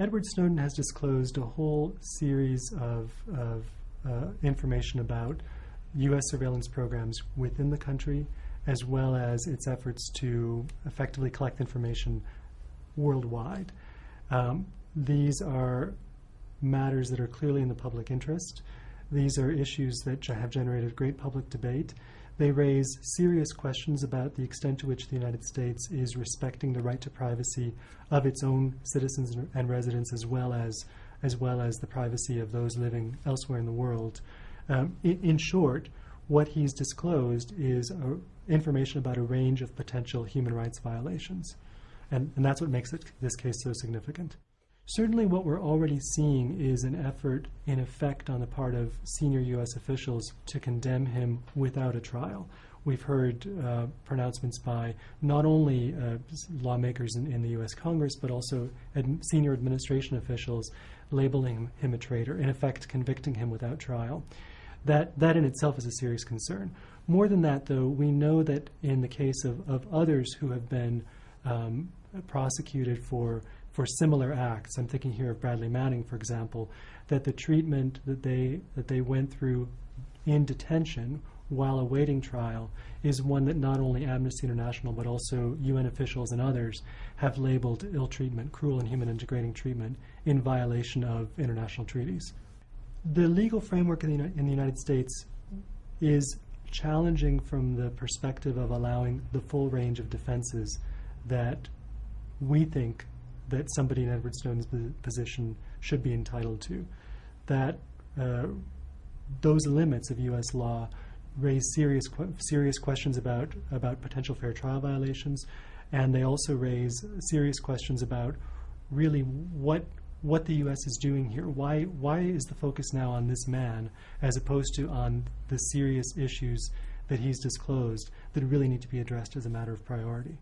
Edward Snowden has disclosed a whole series of, of uh, information about U.S. surveillance programs within the country, as well as its efforts to effectively collect information worldwide. Um, these are matters that are clearly in the public interest. These are issues that have generated great public debate. They raise serious questions about the extent to which the United States is respecting the right to privacy of its own citizens and residents as well as as well as the privacy of those living elsewhere in the world. Um, in, in, short, what he's disclosed is a, information about a range of potential human rights violations. And, and that's what makes it, this case so significant. Certainly what we're already seeing is an effort in effect on the part of senior U.S. officials to condemn him without a trial. We've heard uh, pronouncements by not only uh, lawmakers in, in, the U.S. Congress, but also ad senior administration officials labeling him a traitor, in effect convicting him without trial. That, that in itself is a serious concern. More than that, though, we know that in the case of, of others who have been um, prosecuted for for similar acts, I'm thinking here of Bradley Manning, for example, that the treatment that they that they went through in detention while awaiting trial is one that not only Amnesty International but also UN officials and others have labeled ill treatment, cruel and human degrading treatment in violation of international treaties. The legal framework in the, in the United States is challenging from the perspective of allowing the full range of defenses that we think that somebody in Edward Snowden's position should be entitled to. That uh, those limits of U.S. law raise serious serious questions about about potential fair trial violations, and they also raise serious questions about really what what the U.S. is doing here. Why why is the focus now on this man as opposed to on the serious issues that he's disclosed that really need to be addressed as a matter of priority?